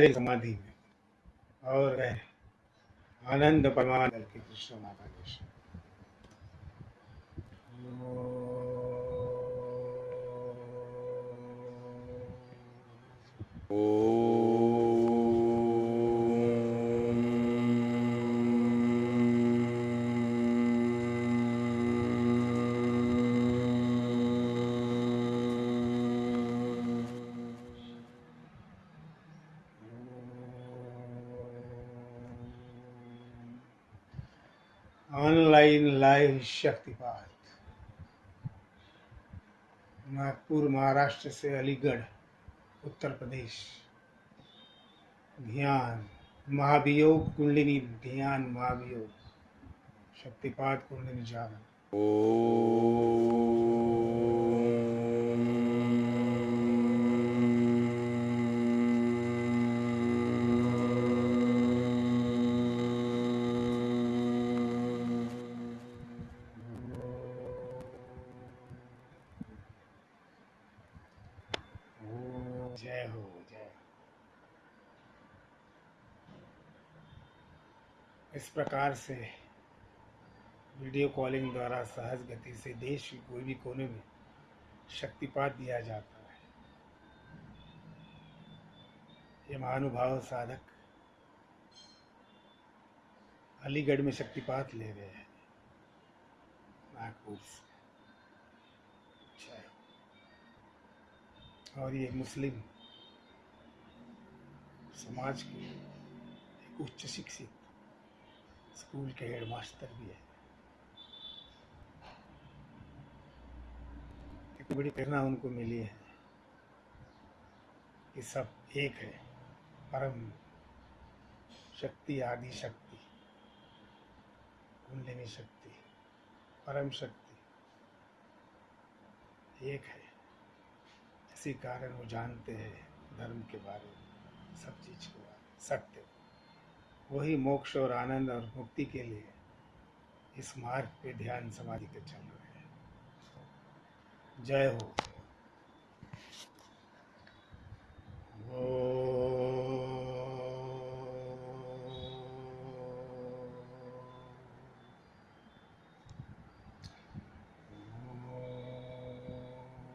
गहरे समाधि में। और आनंद परमानंद के कृष्ण माता के ऑनलाइन लाइव शक्तिपात। नागपुर, महाराष्ट्र से अलीगढ़, उत्तर प्रदेश। ध्यान, महाभियोग, कुंडलिनी, ध्यान, महाभियोग। शक्तिपात, कुंडलिनी, जागरण। जय हो, जय इस प्रकार से वीडियो कॉलिंग द्वारा सहज गति से देश के कोई भी कोने में शक्तिपात दिया जाता है। ये महानुभाव साधक अलीगढ़ में शक्तिपात ले रहे हैं, नागपुर से। और ये मुस्लिम समाज के एक उच्च शिक्षित स्कूल के हेडमास्टर भी है। एक बड़ी प्रेरणा उनको मिली है कि सब एक है, परम शक्ति, आदि शक्ति कुंडलिनी शक्ति, परम शक्ति, एक है। इसी कारण वो जानते हैं धर्म के बारे में, सब चीज़ के बारे में, सत्य। वही मोक्ष और आनंद और मुक्ति के लिए इस मार्ग पे ध्यान समाधि के चल रहे हैं। जय हो।